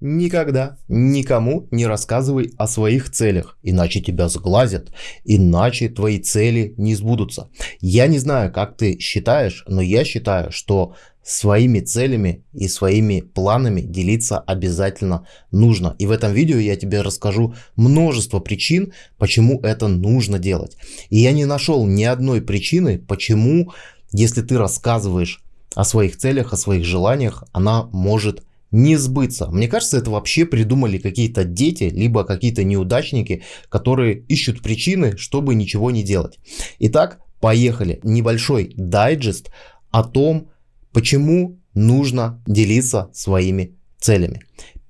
Никогда никому не рассказывай о своих целях, иначе тебя сглазят, иначе твои цели не сбудутся. Я не знаю, как ты считаешь, но я считаю, что своими целями и своими планами делиться обязательно нужно. И в этом видео я тебе расскажу множество причин, почему это нужно делать. И я не нашел ни одной причины, почему, если ты рассказываешь о своих целях, о своих желаниях, она может не сбыться. Мне кажется, это вообще придумали какие-то дети, либо какие-то неудачники, которые ищут причины, чтобы ничего не делать. Итак, поехали. Небольшой дайджест о том, почему нужно делиться своими целями.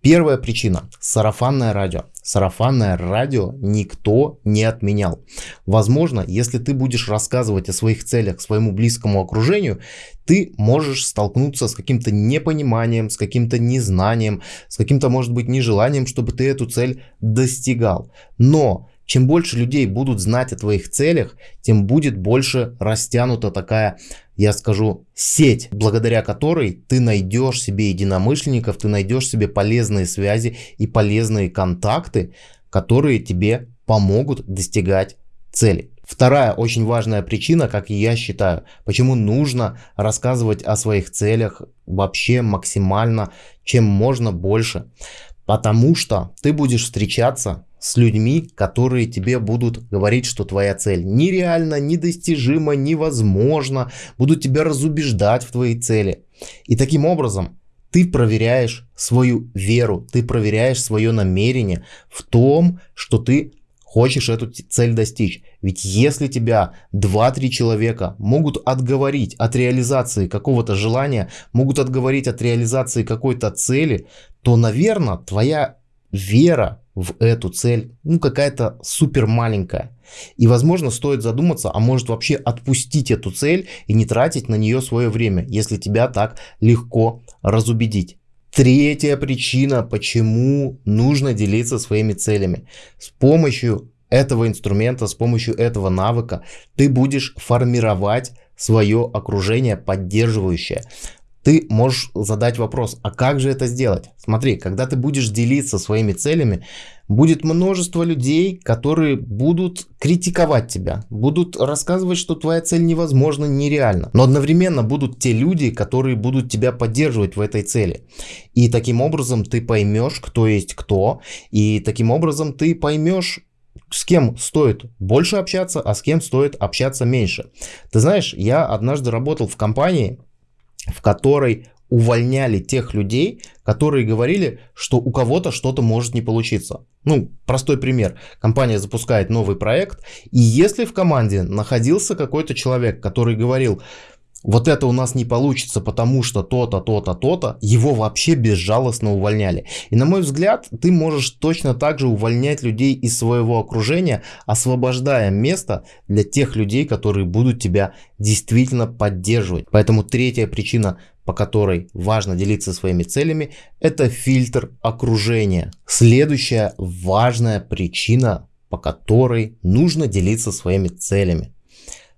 Первая причина – сарафанное радио. Сарафанное радио никто не отменял. Возможно, если ты будешь рассказывать о своих целях своему близкому окружению, ты можешь столкнуться с каким-то непониманием, с каким-то незнанием, с каким-то, может быть, нежеланием, чтобы ты эту цель достигал. Но чем больше людей будут знать о твоих целях, тем будет больше растянута такая, я скажу, сеть, благодаря которой ты найдешь себе единомышленников, ты найдешь себе полезные связи и полезные контакты, которые тебе помогут достигать цели. Вторая очень важная причина, как я считаю, почему нужно рассказывать о своих целях вообще максимально, чем можно больше. Потому что ты будешь встречаться с людьми, которые тебе будут говорить, что твоя цель нереальна, недостижима, невозможна, будут тебя разубеждать в твоей цели. И таким образом ты проверяешь свою веру, ты проверяешь свое намерение в том, что ты хочешь эту цель достичь. Ведь если тебя 2-3 человека могут отговорить от реализации какого-то желания, могут отговорить от реализации какой-то цели, то, наверное, твоя вера в эту цель, ну какая-то супер маленькая. И возможно стоит задуматься, а может вообще отпустить эту цель и не тратить на нее свое время, если тебя так легко разубедить. Третья причина, почему нужно делиться своими целями. С помощью этого инструмента, с помощью этого навыка ты будешь формировать свое окружение поддерживающее ты можешь задать вопрос, а как же это сделать? Смотри, когда ты будешь делиться своими целями, будет множество людей, которые будут критиковать тебя, будут рассказывать, что твоя цель невозможна, нереальна. Но одновременно будут те люди, которые будут тебя поддерживать в этой цели. И таким образом ты поймешь, кто есть кто, и таким образом ты поймешь, с кем стоит больше общаться, а с кем стоит общаться меньше. Ты знаешь, я однажды работал в компании, в которой увольняли тех людей, которые говорили, что у кого-то что-то может не получиться. Ну, простой пример. Компания запускает новый проект, и если в команде находился какой-то человек, который говорил, вот это у нас не получится, потому что то-то, то-то, то-то, его вообще безжалостно увольняли. И на мой взгляд, ты можешь точно так же увольнять людей из своего окружения, освобождая место для тех людей, которые будут тебя действительно поддерживать. Поэтому третья причина, по которой важно делиться своими целями, это фильтр окружения. Следующая важная причина, по которой нужно делиться своими целями.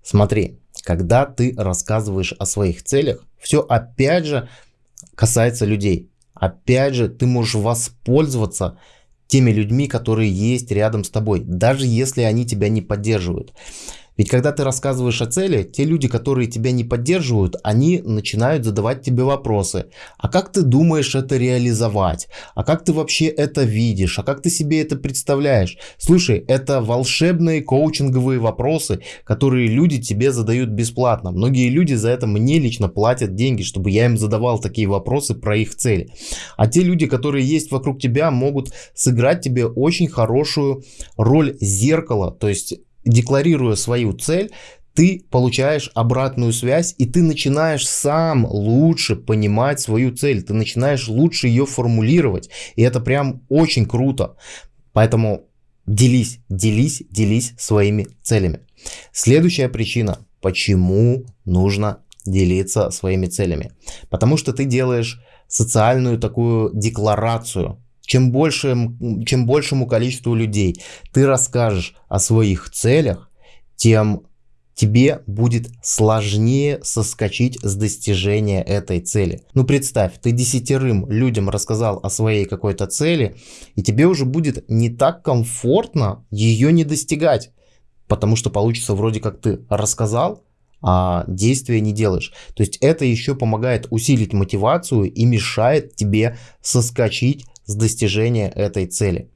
Смотри, когда ты рассказываешь о своих целях, все опять же касается людей. Опять же, ты можешь воспользоваться теми людьми, которые есть рядом с тобой, даже если они тебя не поддерживают. Ведь когда ты рассказываешь о цели, те люди, которые тебя не поддерживают, они начинают задавать тебе вопросы. А как ты думаешь это реализовать? А как ты вообще это видишь? А как ты себе это представляешь? Слушай, это волшебные коучинговые вопросы, которые люди тебе задают бесплатно. Многие люди за это мне лично платят деньги, чтобы я им задавал такие вопросы про их цели. А те люди, которые есть вокруг тебя, могут сыграть тебе очень хорошую роль зеркала. То есть декларируя свою цель, ты получаешь обратную связь и ты начинаешь сам лучше понимать свою цель, ты начинаешь лучше ее формулировать. И это прям очень круто. Поэтому делись, делись, делись своими целями. Следующая причина, почему нужно делиться своими целями. Потому что ты делаешь социальную такую декларацию чем, больше, чем большему количеству людей ты расскажешь о своих целях, тем тебе будет сложнее соскочить с достижения этой цели. Ну представь, ты десятерым людям рассказал о своей какой-то цели, и тебе уже будет не так комфортно ее не достигать, потому что получится вроде как ты рассказал, а действия не делаешь. То есть это еще помогает усилить мотивацию и мешает тебе соскочить с достижения этой цели.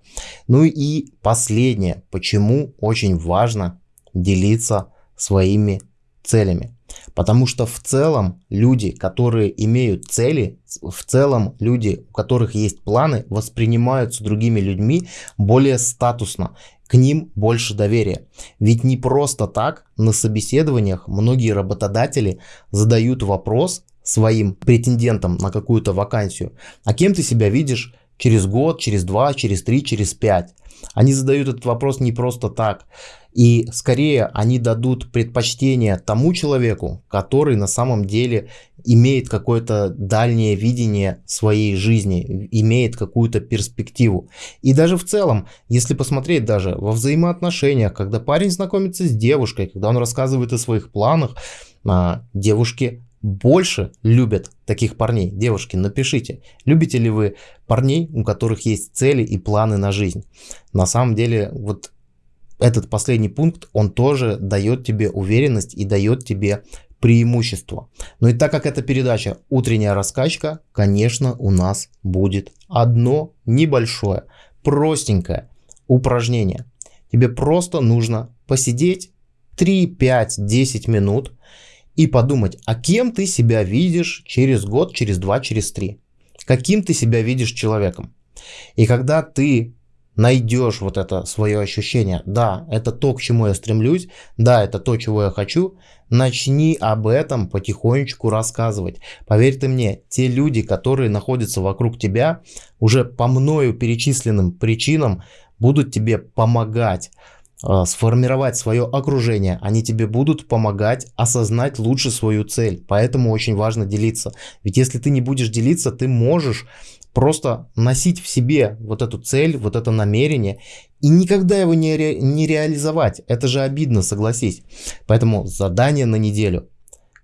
Ну и последнее, почему очень важно делиться своими целями. Потому что в целом люди, которые имеют цели, в целом люди, у которых есть планы, воспринимаются другими людьми более статусно, к ним больше доверия. Ведь не просто так на собеседованиях многие работодатели задают вопрос своим претендентам на какую-то вакансию, а кем ты себя видишь через год, через два, через три, через пять. Они задают этот вопрос не просто так. И скорее они дадут предпочтение тому человеку, который на самом деле имеет какое-то дальнее видение своей жизни, имеет какую-то перспективу. И даже в целом, если посмотреть даже во взаимоотношениях, когда парень знакомится с девушкой, когда он рассказывает о своих планах, а, девушки больше любят таких парней. Девушки, напишите, любите ли вы парней, у которых есть цели и планы на жизнь. На самом деле, вот этот последний пункт, он тоже дает тебе уверенность и дает тебе преимущество. Но и так как это передача утренняя раскачка, конечно, у нас будет одно небольшое, простенькое упражнение. Тебе просто нужно посидеть 3, 5, 10 минут и подумать, а кем ты себя видишь через год, через два, через три. Каким ты себя видишь человеком. И когда ты найдешь вот это свое ощущение, да, это то, к чему я стремлюсь, да, это то, чего я хочу, начни об этом потихонечку рассказывать. Поверь ты мне, те люди, которые находятся вокруг тебя, уже по мною перечисленным причинам будут тебе помогать сформировать свое окружение, они тебе будут помогать осознать лучше свою цель. Поэтому очень важно делиться. Ведь если ты не будешь делиться, ты можешь просто носить в себе вот эту цель, вот это намерение и никогда его не, ре, не реализовать. Это же обидно, согласись. Поэтому задание на неделю.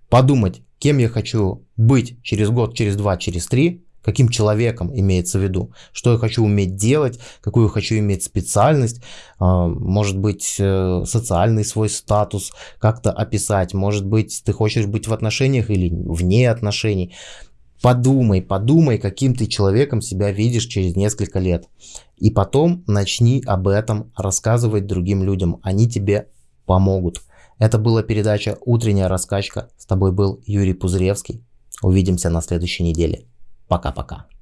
Подумать, кем я хочу быть через год, через два, через три. Каким человеком имеется в виду, что я хочу уметь делать, какую я хочу иметь специальность, а, может быть э, социальный свой статус как-то описать, может быть ты хочешь быть в отношениях или вне отношений. Подумай, подумай, каким ты человеком себя видишь через несколько лет. И потом начни об этом рассказывать другим людям. Они тебе помогут. Это была передача «Утренняя раскачка». С тобой был Юрий Пузыревский. Увидимся на следующей неделе. Пока-пока.